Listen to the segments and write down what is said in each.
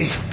it.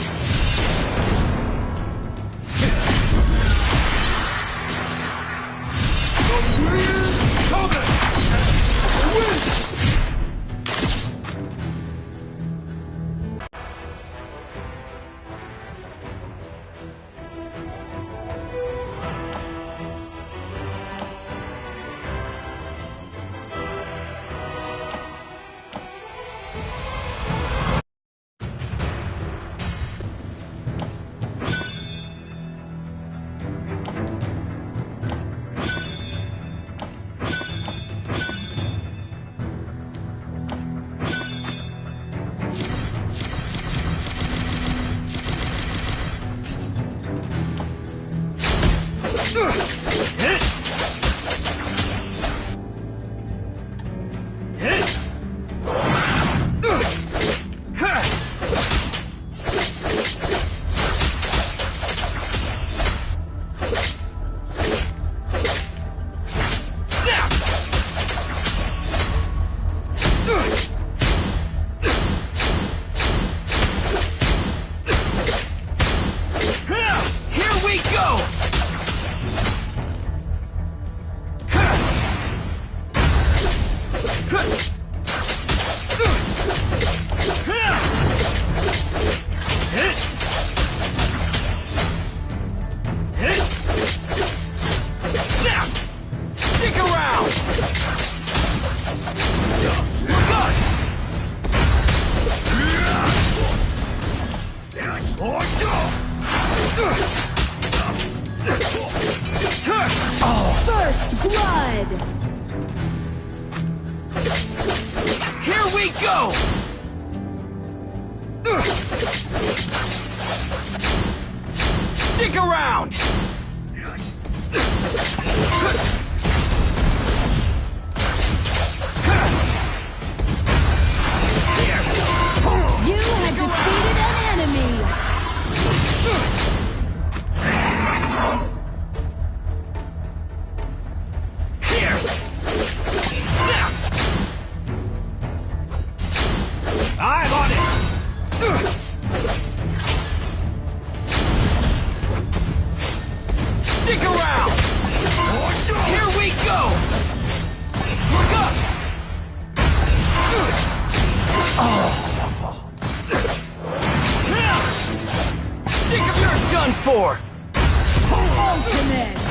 First blood! Go! Stick around! Stick around! Here we go! Look up! Oh. Think of you're done for! Ultimate!